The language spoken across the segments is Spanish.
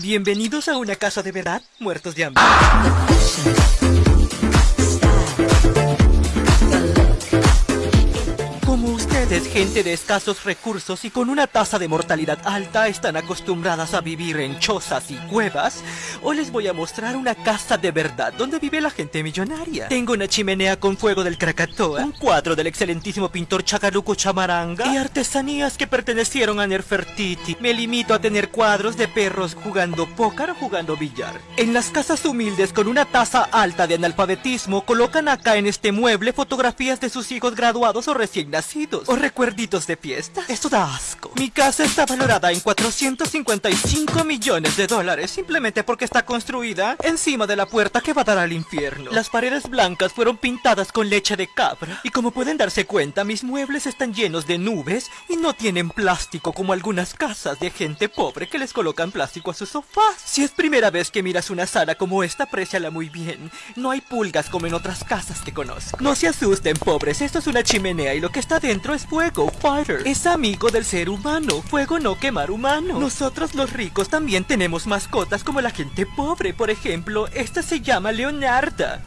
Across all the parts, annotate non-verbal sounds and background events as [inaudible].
Bienvenidos a una casa de verdad, muertos de hambre. Gente de escasos recursos y con una tasa de mortalidad alta, están acostumbradas a vivir en chozas y cuevas, hoy les voy a mostrar una casa de verdad donde vive la gente millonaria. Tengo una chimenea con fuego del Krakatoa, un cuadro del excelentísimo pintor Chakaluku Chamaranga y artesanías que pertenecieron a Nerfertiti. Me limito a tener cuadros de perros jugando póker o jugando billar. En las casas humildes con una tasa alta de analfabetismo, colocan acá en este mueble fotografías de sus hijos graduados o recién nacidos o recuerditos de fiesta. Esto da asco. Mi casa está valorada en 455 millones de dólares simplemente porque está construida encima de la puerta que va a dar al infierno. Las paredes blancas fueron pintadas con leche de cabra. Y como pueden darse cuenta, mis muebles están llenos de nubes y no tienen plástico como algunas casas de gente pobre que les colocan plástico a sus sofás. Si es primera vez que miras una sala como esta, apreciala muy bien. No hay pulgas como en otras casas que conozco. No se asusten, pobres. Esto es una chimenea y lo que está dentro es fuego, Fire. Es amigo del ser humano. Fuego no quemar humano. Nosotros los ricos también tenemos mascotas como la gente pobre. Por ejemplo, esta se llama Leonarda.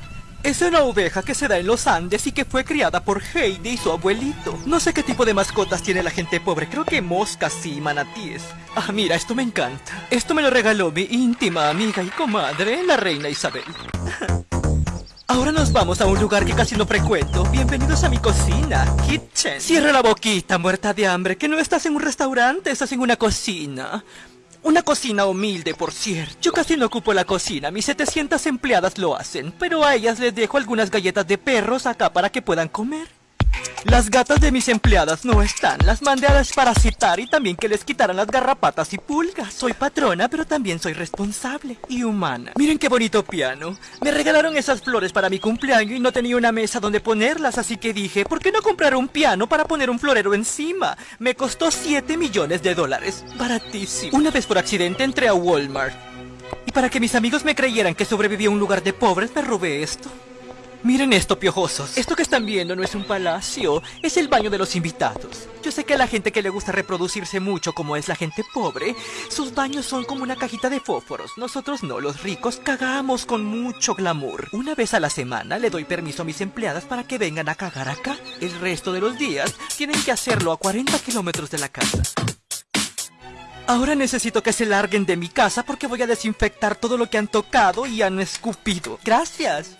Es una oveja que se da en los Andes y que fue criada por Heidi y su abuelito. No sé qué tipo de mascotas tiene la gente pobre, creo que moscas y manatíes. Ah, mira, esto me encanta. Esto me lo regaló mi íntima amiga y comadre, la reina Isabel. [laughs] Ahora nos vamos a un lugar que casi no frecuento. Bienvenidos a mi cocina, kitchen. Cierra la boquita, muerta de hambre, que no estás en un restaurante, estás en una cocina. Una cocina humilde, por cierto. Yo casi no ocupo la cocina, mis 700 empleadas lo hacen, pero a ellas les dejo algunas galletas de perros acá para que puedan comer. Las gatas de mis empleadas no están, las mandé a desparasitar y también que les quitaran las garrapatas y pulgas. Soy patrona, pero también soy responsable y humana. Miren qué bonito piano. Me regalaron esas flores para mi cumpleaños y no tenía una mesa donde ponerlas, así que dije, ¿por qué no comprar un piano para poner un florero encima? Me costó 7 millones de dólares. Baratísimo. Una vez por accidente entré a Walmart. Y para que mis amigos me creyeran que sobreviví a un lugar de pobres, me robé esto. Miren esto, piojosos. Esto que están viendo no es un palacio, es el baño de los invitados. Yo sé que a la gente que le gusta reproducirse mucho, como es la gente pobre, sus baños son como una cajita de fósforos. Nosotros no, los ricos cagamos con mucho glamour. Una vez a la semana le doy permiso a mis empleadas para que vengan a cagar acá. El resto de los días tienen que hacerlo a 40 kilómetros de la casa. Ahora necesito que se larguen de mi casa porque voy a desinfectar todo lo que han tocado y han escupido. Gracias.